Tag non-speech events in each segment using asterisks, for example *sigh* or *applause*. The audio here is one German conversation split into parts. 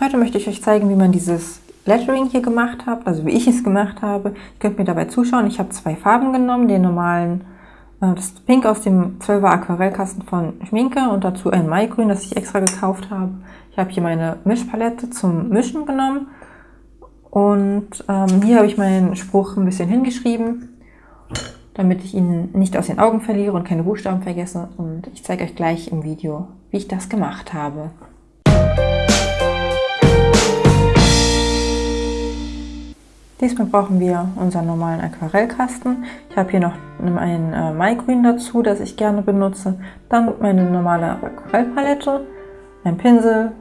Heute möchte ich euch zeigen, wie man dieses Lettering hier gemacht hat, also wie ich es gemacht habe. Ihr könnt mir dabei zuschauen. Ich habe zwei Farben genommen, den normalen, äh, das Pink aus dem 12er Aquarellkasten von Schminke und dazu ein Maigrün, das ich extra gekauft habe. Ich habe hier meine Mischpalette zum Mischen genommen und ähm, hier habe ich meinen Spruch ein bisschen hingeschrieben damit ich ihn nicht aus den Augen verliere und keine Buchstaben vergesse. Und ich zeige euch gleich im Video, wie ich das gemacht habe. Diesmal brauchen wir unseren normalen Aquarellkasten. Ich habe hier noch ein äh, Maigrün dazu, das ich gerne benutze. Dann meine normale Aquarellpalette, ein Pinsel,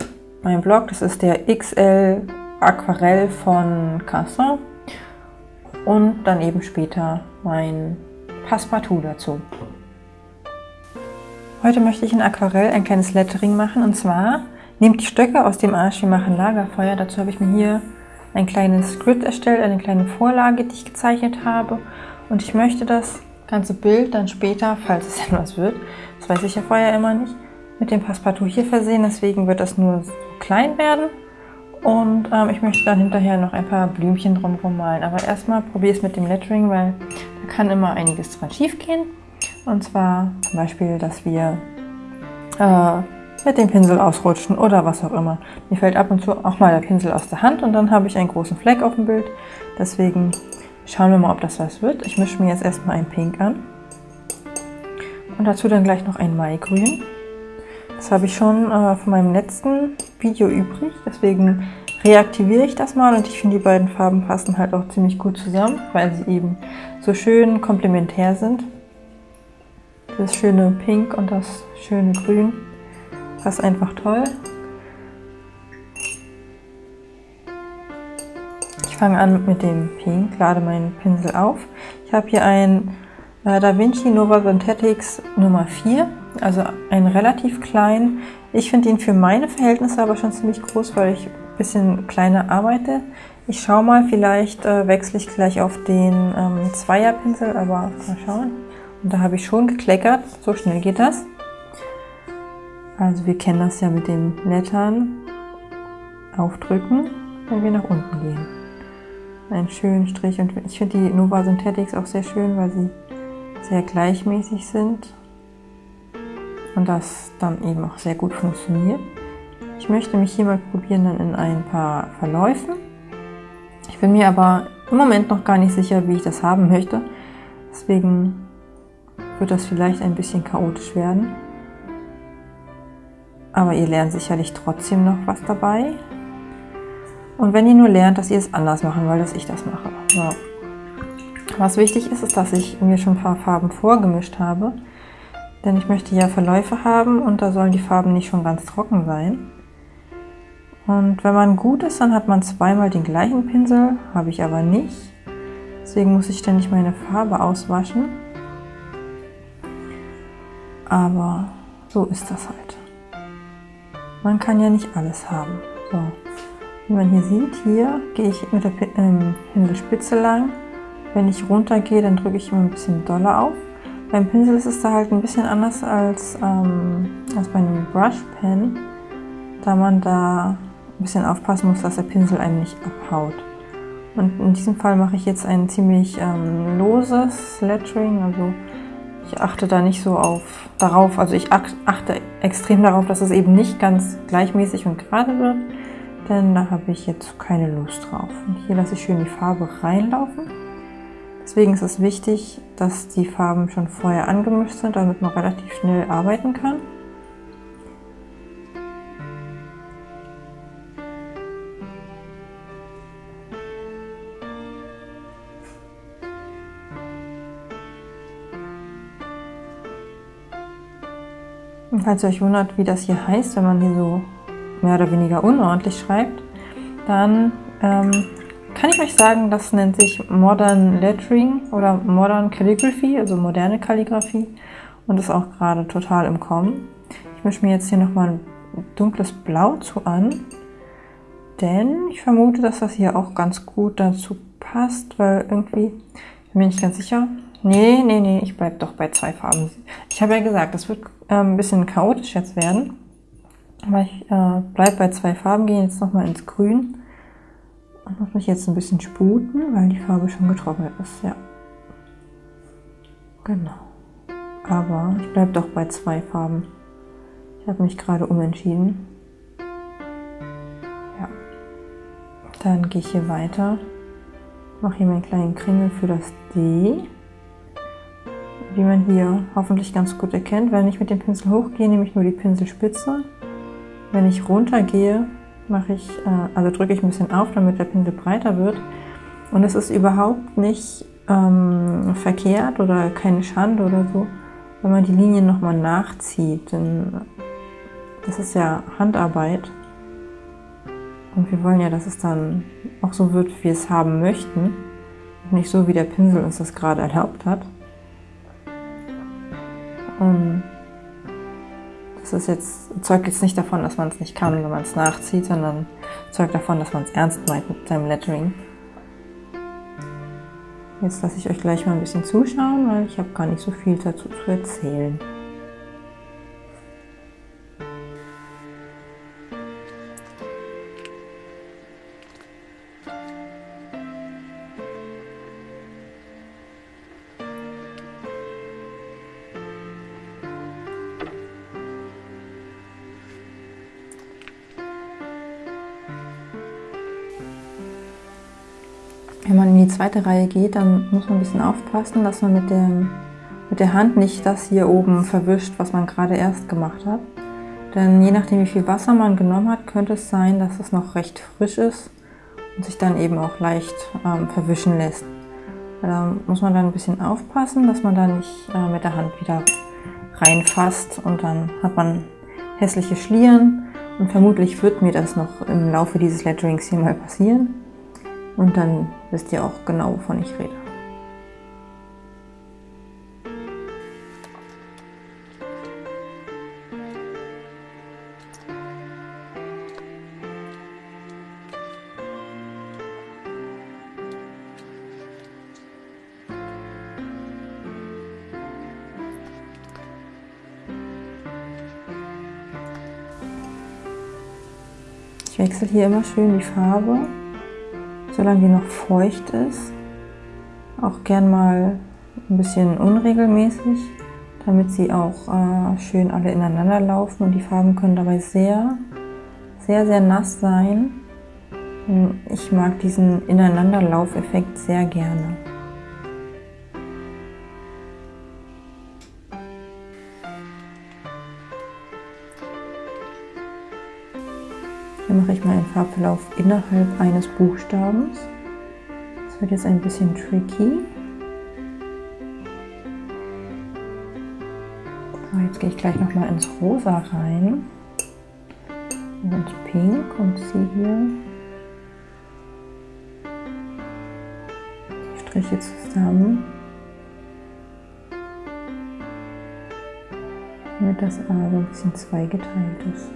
mein Block, das ist der XL Aquarell von Casson. Und dann eben später mein Passepartout dazu. Heute möchte ich in Aquarell ein kleines Lettering machen und zwar nehmt die Stöcke aus dem Arsch, wir machen Lagerfeuer. Dazu habe ich mir hier ein kleines Script erstellt, eine kleine Vorlage, die ich gezeichnet habe. Und ich möchte das ganze Bild dann später, falls es *laughs* denn was wird, das weiß ich ja vorher immer nicht, mit dem Passepartout hier versehen. Deswegen wird das nur so klein werden. Und ähm, ich möchte dann hinterher noch ein paar Blümchen drumherum malen. Aber erstmal probiere es mit dem Lettering, weil da kann immer einiges dran schief gehen. Und zwar zum Beispiel, dass wir äh, mit dem Pinsel ausrutschen oder was auch immer. Mir fällt ab und zu auch mal der Pinsel aus der Hand und dann habe ich einen großen Fleck auf dem Bild. Deswegen schauen wir mal, ob das was wird. Ich mische mir jetzt erstmal ein Pink an. Und dazu dann gleich noch ein Maigrün. Das habe ich schon äh, von meinem letzten Video übrig, deswegen reaktiviere ich das mal und ich finde die beiden Farben passen halt auch ziemlich gut zusammen, weil sie eben so schön komplementär sind. Das schöne Pink und das schöne Grün passt einfach toll. Ich fange an mit dem Pink, lade meinen Pinsel auf. Ich habe hier ein äh, Da Vinci Nova Synthetics Nummer 4 also ein relativ klein. Ich finde ihn für meine Verhältnisse aber schon ziemlich groß, weil ich ein bisschen kleiner arbeite. Ich schaue mal, vielleicht äh, wechsle ich gleich auf den ähm, Zweierpinsel, aber mal schauen. Und da habe ich schon gekleckert, so schnell geht das. Also wir kennen das ja mit den Lettern. Aufdrücken, wenn wir nach unten gehen. Einen schönen Strich und ich finde die Nova Synthetics auch sehr schön, weil sie sehr gleichmäßig sind und das dann eben auch sehr gut funktioniert. Ich möchte mich hier mal probieren dann in ein paar Verläufen. Ich bin mir aber im Moment noch gar nicht sicher, wie ich das haben möchte. Deswegen wird das vielleicht ein bisschen chaotisch werden. Aber ihr lernt sicherlich trotzdem noch was dabei. Und wenn ihr nur lernt, dass ihr es anders machen wollt, dass ich das mache. So. Was wichtig ist, ist, dass ich mir schon ein paar Farben vorgemischt habe. Denn ich möchte ja Verläufe haben und da sollen die Farben nicht schon ganz trocken sein. Und wenn man gut ist, dann hat man zweimal den gleichen Pinsel, habe ich aber nicht. Deswegen muss ich ständig meine Farbe auswaschen. Aber so ist das halt. Man kann ja nicht alles haben. So. Wie man hier sieht, hier gehe ich mit der ähm, Pinselspitze lang. Wenn ich runter gehe, dann drücke ich immer ein bisschen doller auf. Beim Pinsel ist es da halt ein bisschen anders als, ähm, als bei einem Brush Pen, da man da ein bisschen aufpassen muss, dass der Pinsel einem nicht abhaut. Und in diesem Fall mache ich jetzt ein ziemlich ähm, loses Lettering, also ich achte da nicht so auf, darauf, also ich achte extrem darauf, dass es eben nicht ganz gleichmäßig und gerade wird, denn da habe ich jetzt keine Lust drauf. Und hier lasse ich schön die Farbe reinlaufen. Deswegen ist es wichtig, dass die Farben schon vorher angemischt sind, damit man relativ schnell arbeiten kann. Und falls ihr euch wundert, wie das hier heißt, wenn man hier so mehr oder weniger unordentlich schreibt, dann ähm, kann ich euch sagen, das nennt sich Modern Lettering oder Modern Calligraphy, also moderne Kalligrafie und ist auch gerade total im Kommen. Ich mische mir jetzt hier nochmal ein dunkles Blau zu an, denn ich vermute, dass das hier auch ganz gut dazu passt, weil irgendwie, ich bin mir nicht ganz sicher. Nee, nee, nee, ich bleibe doch bei zwei Farben. Ich habe ja gesagt, das wird ein bisschen chaotisch jetzt werden. Aber ich äh, bleibe bei zwei Farben, gehe jetzt nochmal ins Grün und muss mich jetzt ein bisschen sputen, weil die Farbe schon getrocknet ist, ja. Genau. Aber ich bleibe doch bei zwei Farben. Ich habe mich gerade umentschieden. Ja. Dann gehe ich hier weiter. Mache hier meinen kleinen Kringel für das D. Wie man hier hoffentlich ganz gut erkennt, wenn ich mit dem Pinsel hochgehe, nehme ich nur die Pinselspitze. Wenn ich runter gehe, mache ich, äh, also drücke ich ein bisschen auf, damit der Pinsel breiter wird. Und es ist überhaupt nicht ähm, verkehrt oder keine Schande oder so, wenn man die Linien nochmal nachzieht. Denn das ist ja Handarbeit. Und wir wollen ja, dass es dann auch so wird, wie wir es haben möchten. Nicht so, wie der Pinsel uns das gerade erlaubt hat. Und das ist jetzt, zeugt jetzt nicht davon, dass man es nicht kann, wenn man es nachzieht, sondern zeugt davon, dass man es ernst meint mit seinem Lettering. Jetzt lasse ich euch gleich mal ein bisschen zuschauen, weil ich habe gar nicht so viel dazu zu erzählen. Zweite Reihe geht, dann muss man ein bisschen aufpassen, dass man mit, dem, mit der Hand nicht das hier oben verwischt, was man gerade erst gemacht hat. Denn je nachdem, wie viel Wasser man genommen hat, könnte es sein, dass es noch recht frisch ist und sich dann eben auch leicht ähm, verwischen lässt. Da muss man dann ein bisschen aufpassen, dass man da nicht äh, mit der Hand wieder reinfasst und dann hat man hässliche Schlieren und vermutlich wird mir das noch im Laufe dieses Letterings hier mal passieren. Und dann wisst ihr auch genau, wovon ich rede. Ich wechsle hier immer schön die Farbe solange die noch feucht ist. Auch gern mal ein bisschen unregelmäßig, damit sie auch äh, schön alle ineinander laufen und die Farben können dabei sehr, sehr, sehr nass sein. Ich mag diesen Ineinanderlaufeffekt sehr gerne. Mache ich mal einen Farbverlauf innerhalb eines Buchstabens. Das wird jetzt ein bisschen tricky. So, jetzt gehe ich gleich noch mal ins Rosa rein und ins Pink und ziehe hier die Striche zusammen, damit das A so ein bisschen zweigeteilt ist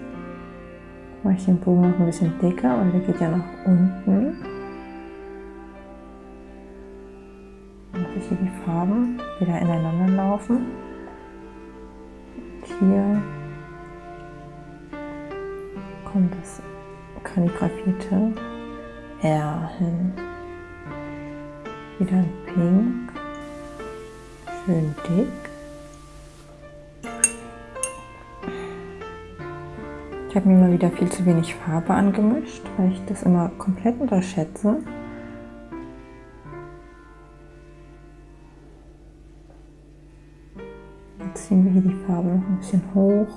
mache ich den Bogen noch ein bisschen dicker, weil der geht ja nach unten. Mache ich hier die Farben wieder ineinander laufen. Und hier kommt das kalligrafierte R hin. Wieder ein Pink. Schön dick. Ich habe mir mal wieder viel zu wenig Farbe angemischt, weil ich das immer komplett unterschätze. Jetzt ziehen wir hier die Farbe noch ein bisschen hoch.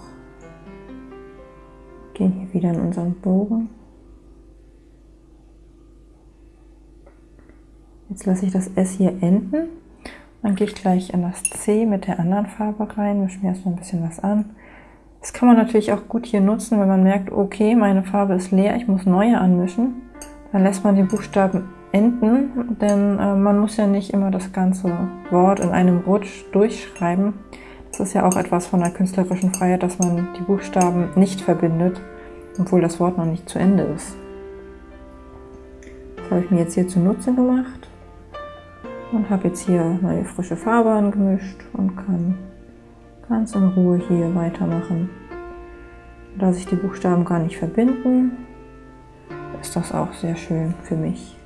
Gehen hier wieder in unseren Bogen. Jetzt lasse ich das S hier enden. Dann gehe ich gleich in das C mit der anderen Farbe rein, mische mir erstmal ein bisschen was an. Das kann man natürlich auch gut hier nutzen, wenn man merkt, okay, meine Farbe ist leer, ich muss neue anmischen. Dann lässt man den Buchstaben enden, denn äh, man muss ja nicht immer das ganze Wort in einem Rutsch durchschreiben. Das ist ja auch etwas von der künstlerischen Freiheit, dass man die Buchstaben nicht verbindet, obwohl das Wort noch nicht zu Ende ist. Das habe ich mir jetzt hier zunutze gemacht und habe jetzt hier meine frische Farbe angemischt und kann ganz in Ruhe hier weitermachen da sich die Buchstaben gar nicht verbinden, ist das auch sehr schön für mich.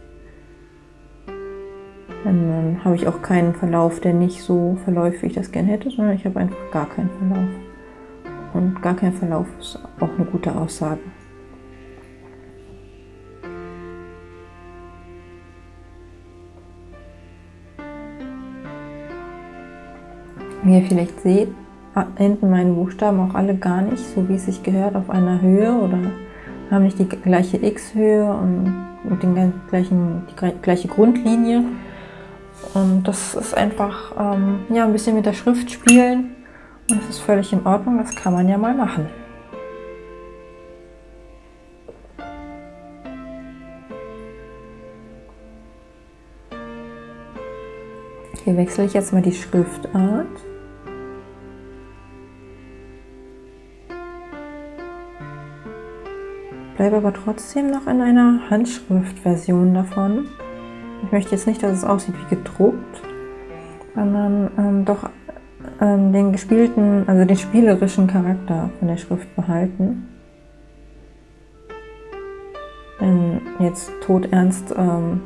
Dann habe ich auch keinen Verlauf, der nicht so verläuft, wie ich das gerne hätte, sondern ich habe einfach gar keinen Verlauf. Und gar kein Verlauf ist auch eine gute Aussage. Wie ihr vielleicht seht, enden meine Buchstaben auch alle gar nicht, so wie es sich gehört, auf einer Höhe oder haben nicht die gleiche X-Höhe und den gleichen, die gleiche Grundlinie. Und das ist einfach ähm, ja, ein bisschen mit der Schrift spielen und das ist völlig in Ordnung, das kann man ja mal machen. Hier wechsle ich jetzt mal die Schriftart. Bleibe aber trotzdem noch in einer Handschriftversion davon. Ich möchte jetzt nicht, dass es aussieht wie gedruckt, sondern ähm, doch ähm, den gespielten, also den spielerischen Charakter von der Schrift behalten. Denn jetzt todernst ähm,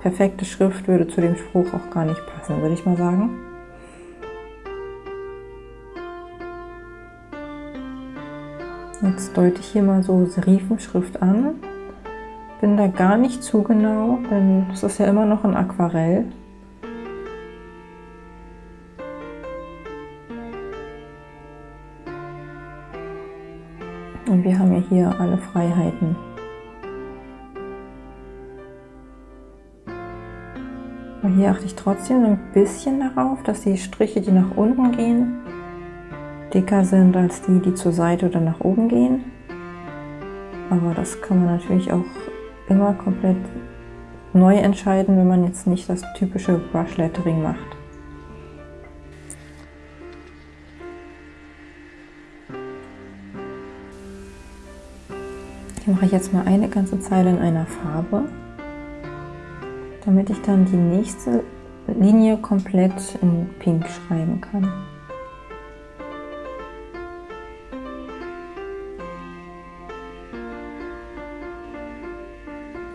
perfekte Schrift würde zu dem Spruch auch gar nicht passen, würde ich mal sagen. Jetzt deute ich hier mal so Serifenschrift an. Bin da gar nicht zu genau, denn es ist ja immer noch ein Aquarell. Und wir haben ja hier alle Freiheiten. Und hier achte ich trotzdem ein bisschen darauf, dass die Striche, die nach unten gehen, dicker sind als die, die zur Seite oder nach oben gehen. Aber das kann man natürlich auch immer komplett neu entscheiden, wenn man jetzt nicht das typische Brush Lettering macht. Hier mache ich jetzt mal eine ganze Zeile in einer Farbe, damit ich dann die nächste Linie komplett in Pink schreiben kann.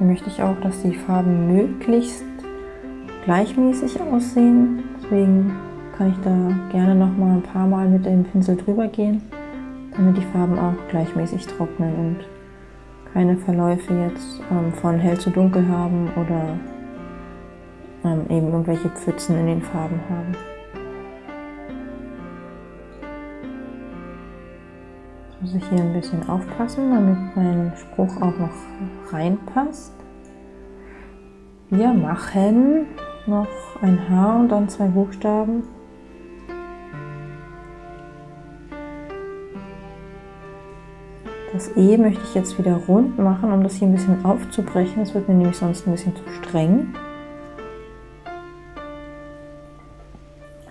Möchte ich auch, dass die Farben möglichst gleichmäßig aussehen. Deswegen kann ich da gerne noch mal ein paar Mal mit dem Pinsel drüber gehen, damit die Farben auch gleichmäßig trocknen und keine Verläufe jetzt ähm, von hell zu dunkel haben oder ähm, eben irgendwelche Pfützen in den Farben haben. Muss ich hier ein bisschen aufpassen, damit mein Spruch auch noch reinpasst. Wir machen noch ein H und dann zwei Buchstaben. Das E möchte ich jetzt wieder rund machen, um das hier ein bisschen aufzubrechen. Das wird mir nämlich sonst ein bisschen zu streng.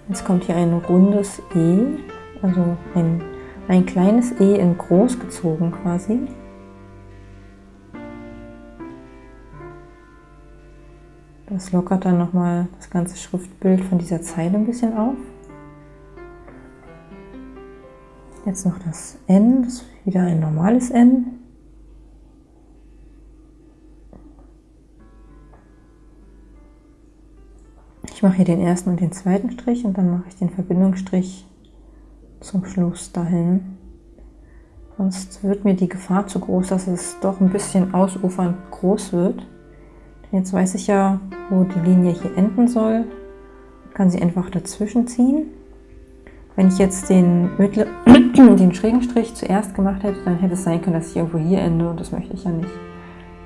Jetzt kommt hier ein rundes E, also ein ein kleines E in groß gezogen quasi. Das lockert dann nochmal das ganze Schriftbild von dieser Zeile ein bisschen auf. Jetzt noch das N, das ist wieder ein normales N. Ich mache hier den ersten und den zweiten Strich und dann mache ich den Verbindungsstrich zum Schluss dahin. Sonst wird mir die Gefahr zu groß, dass es doch ein bisschen ausufernd groß wird. Jetzt weiß ich ja, wo die Linie hier enden soll. Kann sie einfach dazwischen ziehen. Wenn ich jetzt den, *clears throat* den schrägen Strich zuerst gemacht hätte, dann hätte es sein können, dass ich irgendwo hier ende und das möchte ich ja nicht.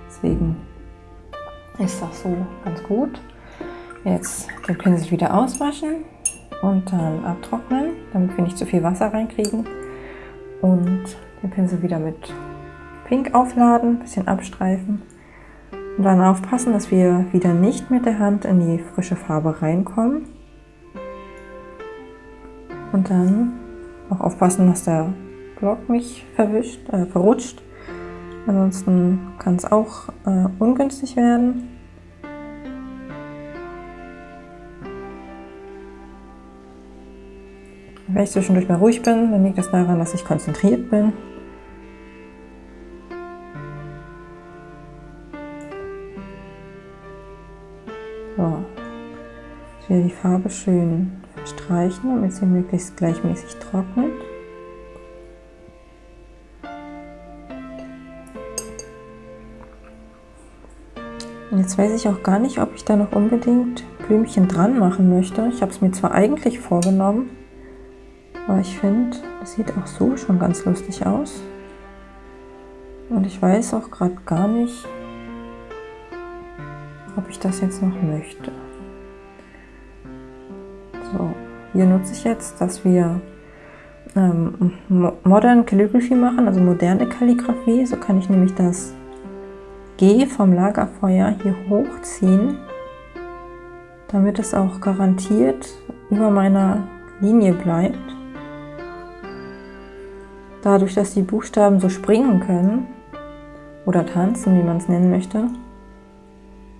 Deswegen ist das so ganz gut. Jetzt den Pinsel wieder auswaschen und dann abtrocknen, damit wir nicht zu viel Wasser reinkriegen. Und den Pinsel wieder mit Pink aufladen, ein bisschen abstreifen. Und dann aufpassen, dass wir wieder nicht mit der Hand in die frische Farbe reinkommen. Und dann auch aufpassen, dass der Block nicht verwischt, äh, verrutscht. Ansonsten kann es auch äh, ungünstig werden. Wenn ich zwischendurch mal ruhig bin, dann liegt das daran, dass ich konzentriert bin. So, ich will die Farbe schön streichen, damit sie möglichst gleichmäßig trocknet. Und jetzt weiß ich auch gar nicht, ob ich da noch unbedingt Blümchen dran machen möchte. Ich habe es mir zwar eigentlich vorgenommen, aber ich finde, das sieht auch so schon ganz lustig aus. Und ich weiß auch gerade gar nicht, ob ich das jetzt noch möchte. So, hier nutze ich jetzt, dass wir ähm, Modern Calligraphy machen, also moderne Kalligrafie. So kann ich nämlich das G vom Lagerfeuer hier hochziehen, damit es auch garantiert über meiner Linie bleibt. Dadurch, dass die Buchstaben so springen können oder tanzen, wie man es nennen möchte,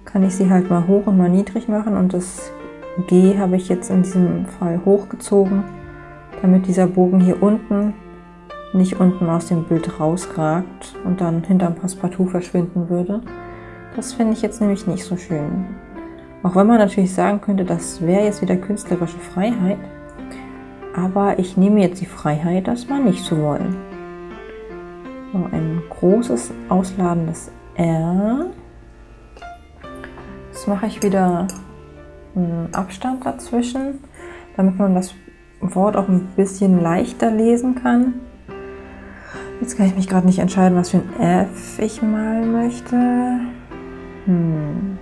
kann ich sie halt mal hoch und mal niedrig machen und das G habe ich jetzt in diesem Fall hochgezogen, damit dieser Bogen hier unten nicht unten aus dem Bild rausragt und dann hinterm Passepartout verschwinden würde. Das finde ich jetzt nämlich nicht so schön. Auch wenn man natürlich sagen könnte, das wäre jetzt wieder künstlerische Freiheit, aber ich nehme jetzt die Freiheit, das mal nicht zu wollen. So, ein großes, ausladendes R. Jetzt mache ich wieder einen Abstand dazwischen, damit man das Wort auch ein bisschen leichter lesen kann. Jetzt kann ich mich gerade nicht entscheiden, was für ein F ich malen möchte. Hm.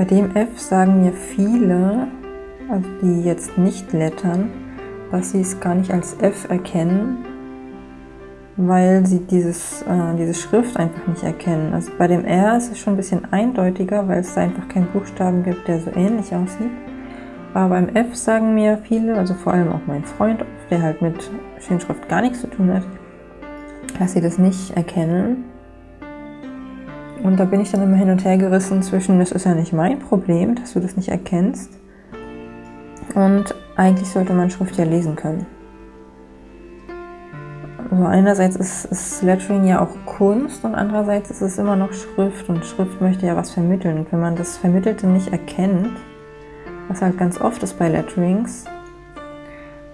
Bei dem F sagen mir viele, also die jetzt nicht lettern, dass sie es gar nicht als F erkennen, weil sie dieses, äh, diese Schrift einfach nicht erkennen. Also bei dem R ist es schon ein bisschen eindeutiger, weil es da einfach keinen Buchstaben gibt, der so ähnlich aussieht. Aber beim F sagen mir viele, also vor allem auch mein Freund, der halt mit Schönschrift gar nichts zu tun hat, dass sie das nicht erkennen. Und da bin ich dann immer hin und her gerissen zwischen, das ist ja nicht mein Problem, dass du das nicht erkennst. Und eigentlich sollte man Schrift ja lesen können. Also einerseits ist, ist Lettering ja auch Kunst und andererseits ist es immer noch Schrift und Schrift möchte ja was vermitteln. Und wenn man das Vermittelte nicht erkennt, was halt ganz oft ist bei Letterings,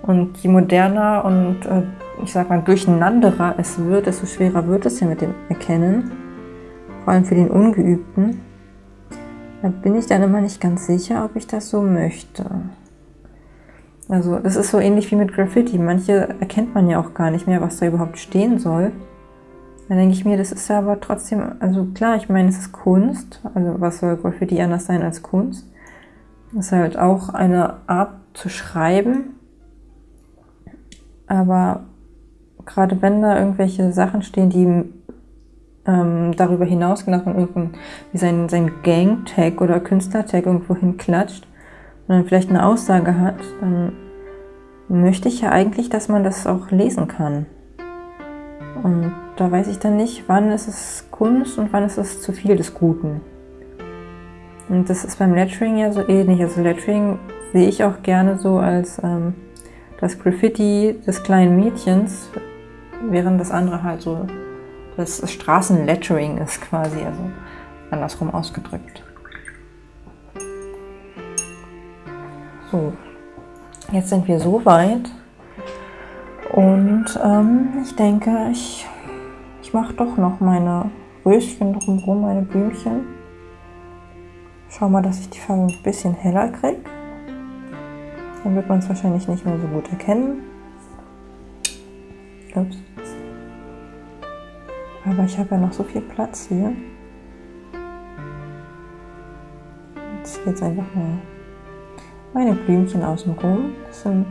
und je moderner und äh, ich sag mal durcheinanderer es wird, desto schwerer wird es ja mit dem Erkennen, vor allem für den Ungeübten. Da bin ich dann immer nicht ganz sicher, ob ich das so möchte. Also das ist so ähnlich wie mit Graffiti. Manche erkennt man ja auch gar nicht mehr, was da überhaupt stehen soll. Dann denke ich mir, das ist ja aber trotzdem, also klar, ich meine, es ist Kunst. Also was soll Graffiti anders sein als Kunst? Das ist halt auch eine Art zu schreiben. Aber gerade wenn da irgendwelche Sachen stehen, die ähm, darüber hinausgehen, dass man irgendwie sein, sein Gang-Tag oder Künstler-Tag irgendwo hinklatscht, und dann vielleicht eine Aussage hat, dann möchte ich ja eigentlich, dass man das auch lesen kann. Und da weiß ich dann nicht, wann ist es Kunst und wann ist es zu viel des Guten. Und das ist beim Lettering ja so ähnlich. Also Lettering sehe ich auch gerne so als ähm, das Graffiti des kleinen Mädchens, während das andere halt so das Straßenlettering ist quasi, also andersrum ausgedrückt. So, jetzt sind wir so weit und ähm, ich denke, ich, ich mache doch noch meine Röschen drumherum, meine Blümchen. Schau mal, dass ich die Farbe ein bisschen heller kriege. Dann wird man es wahrscheinlich nicht mehr so gut erkennen. Ups. Aber ich habe ja noch so viel Platz hier. Jetzt geht es einfach mal meine Blümchen außenrum. Das sind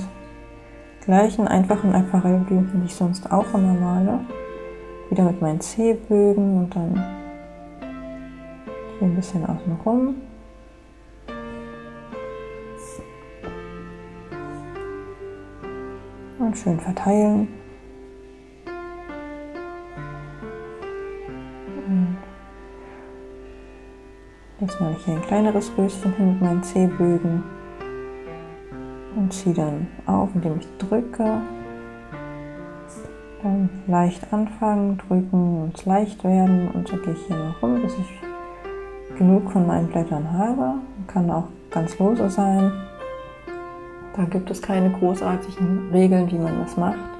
gleichen einfachen Aquarellblümchen, die ich sonst auch immer male. Wieder mit meinen C-Bögen und dann hier ein bisschen außenrum. Und schön verteilen. Jetzt mache ich hier ein kleineres Röschen hin mit meinen C-Bögen. und ziehe dann auf, indem ich drücke. Dann leicht anfangen, drücken und leicht werden und so gehe ich hier noch rum, bis ich genug von meinen Blättern habe. Kann auch ganz lose sein. Da gibt es keine großartigen Regeln, wie man das macht.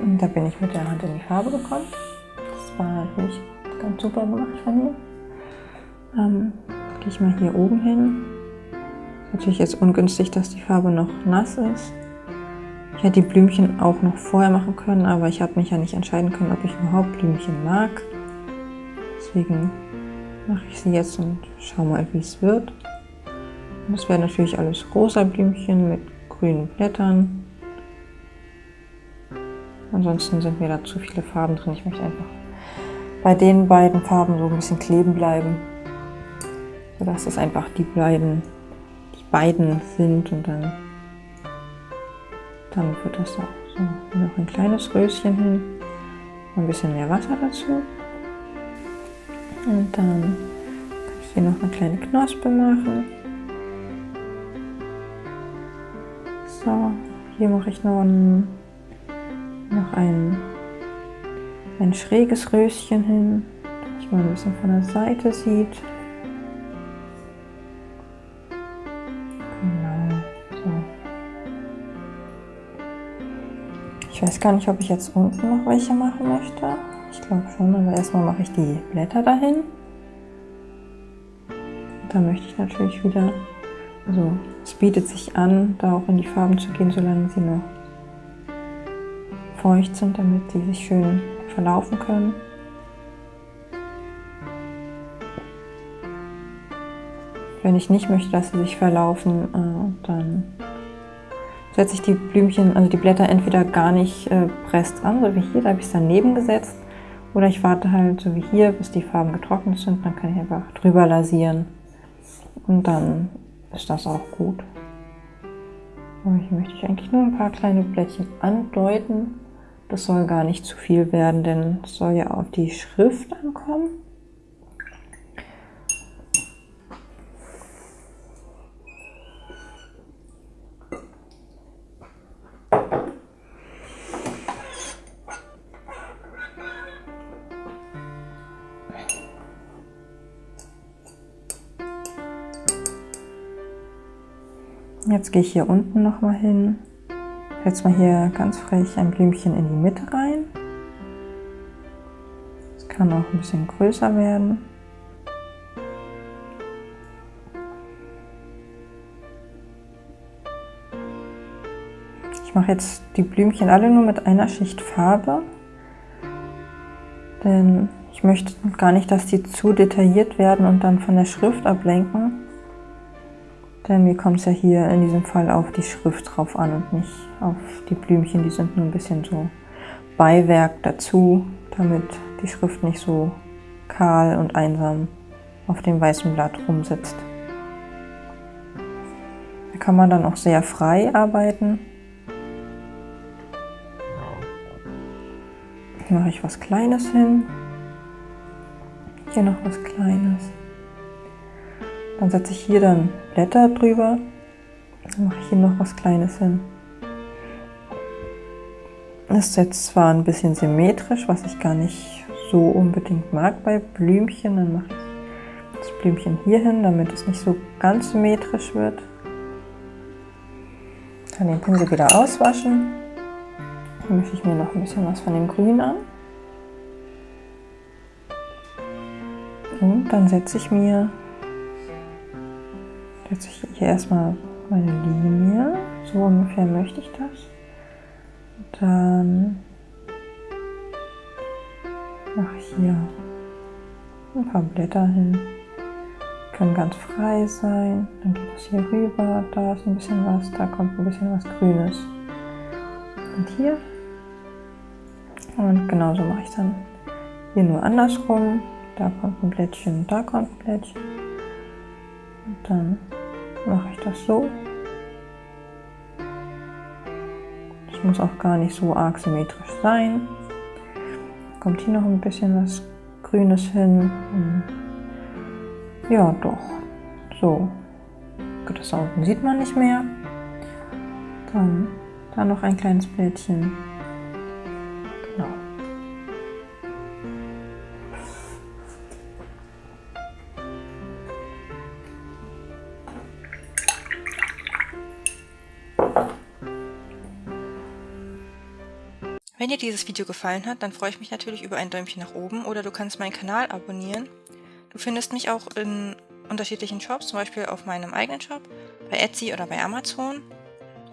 Und da bin ich mit der Hand in die Farbe gekommen. Das war natürlich ganz super gemacht von mir. Ähm, Gehe ich mal hier oben hin. Natürlich jetzt ungünstig, dass die Farbe noch nass ist. Ich hätte die Blümchen auch noch vorher machen können, aber ich habe mich ja nicht entscheiden können, ob ich überhaupt Blümchen mag. Deswegen mache ich sie jetzt und schau mal, wie es wird. das wäre natürlich alles rosa Blümchen mit grünen Blättern. Ansonsten sind mir da zu viele Farben drin. Ich möchte einfach bei den beiden Farben so ein bisschen kleben bleiben. Sodass es einfach die beiden, die beiden sind und dann, dann wird das auch so noch ein kleines Röschen hin. Ein bisschen mehr Wasser dazu. Und dann kann ich hier noch eine kleine Knospe machen. So, hier mache ich noch ein noch ein, ein schräges Röschen hin, dass mal ein bisschen von der Seite sieht. Genau. Ich weiß gar nicht, ob ich jetzt unten noch welche machen möchte. Ich glaube schon, aber erstmal mache ich die Blätter dahin. Da möchte ich natürlich wieder, also es bietet sich an, da auch in die Farben zu gehen, solange sie noch feucht sind, damit sie sich schön verlaufen können. Wenn ich nicht möchte, dass sie sich verlaufen, äh, dann setze ich die Blümchen, also die Blätter entweder gar nicht äh, presst an, so wie hier, da habe ich es daneben gesetzt, oder ich warte halt so wie hier, bis die Farben getrocknet sind, dann kann ich einfach drüber lasieren und dann ist das auch gut. hier möchte ich eigentlich nur ein paar kleine Blättchen andeuten. Das soll gar nicht zu viel werden, denn es soll ja auf die Schrift ankommen. Jetzt gehe ich hier unten noch mal hin Jetzt mal hier ganz frech ein Blümchen in die Mitte rein. Es kann auch ein bisschen größer werden. Ich mache jetzt die Blümchen alle nur mit einer Schicht Farbe, denn ich möchte gar nicht, dass die zu detailliert werden und dann von der Schrift ablenken. Denn mir kommt es ja hier in diesem Fall auf die Schrift drauf an und nicht auf die Blümchen. Die sind nur ein bisschen so Beiwerk dazu, damit die Schrift nicht so kahl und einsam auf dem weißen Blatt rumsitzt. Da kann man dann auch sehr frei arbeiten. Hier mache ich was Kleines hin. Hier noch was Kleines. Dann setze ich hier dann Blätter drüber. Dann mache ich hier noch was Kleines hin. Das ist jetzt zwar ein bisschen symmetrisch, was ich gar nicht so unbedingt mag bei Blümchen. Dann mache ich das Blümchen hier hin, damit es nicht so ganz symmetrisch wird. Dann den Pinsel wieder auswaschen. Dann mische ich mir noch ein bisschen was von dem Grün an. Und dann setze ich mir setze ich hier erstmal meine Linie. So ungefähr möchte ich das. Dann mache ich hier ein paar Blätter hin. Können ganz frei sein. Dann geht es hier rüber. Da ist ein bisschen was. Da kommt ein bisschen was Grünes. Und hier. Und genauso mache ich dann hier nur andersrum. Da kommt ein Blättchen, da kommt ein Blättchen. Und dann mache ich das so. Das muss auch gar nicht so arg symmetrisch sein. Kommt hier noch ein bisschen was Grünes hin. Hm. Ja, doch. So. Das da unten sieht man nicht mehr. Dann da noch ein kleines Blättchen. Wenn dir dieses Video gefallen hat, dann freue ich mich natürlich über ein Däumchen nach oben oder du kannst meinen Kanal abonnieren. Du findest mich auch in unterschiedlichen Shops, zum Beispiel auf meinem eigenen Shop, bei Etsy oder bei Amazon.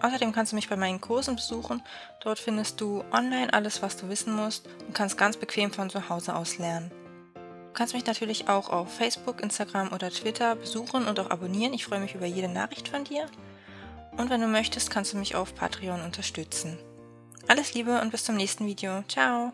Außerdem kannst du mich bei meinen Kursen besuchen. Dort findest du online alles, was du wissen musst und kannst ganz bequem von zu Hause aus lernen. Du kannst mich natürlich auch auf Facebook, Instagram oder Twitter besuchen und auch abonnieren. Ich freue mich über jede Nachricht von dir. Und wenn du möchtest, kannst du mich auf Patreon unterstützen. Alles Liebe und bis zum nächsten Video. Ciao!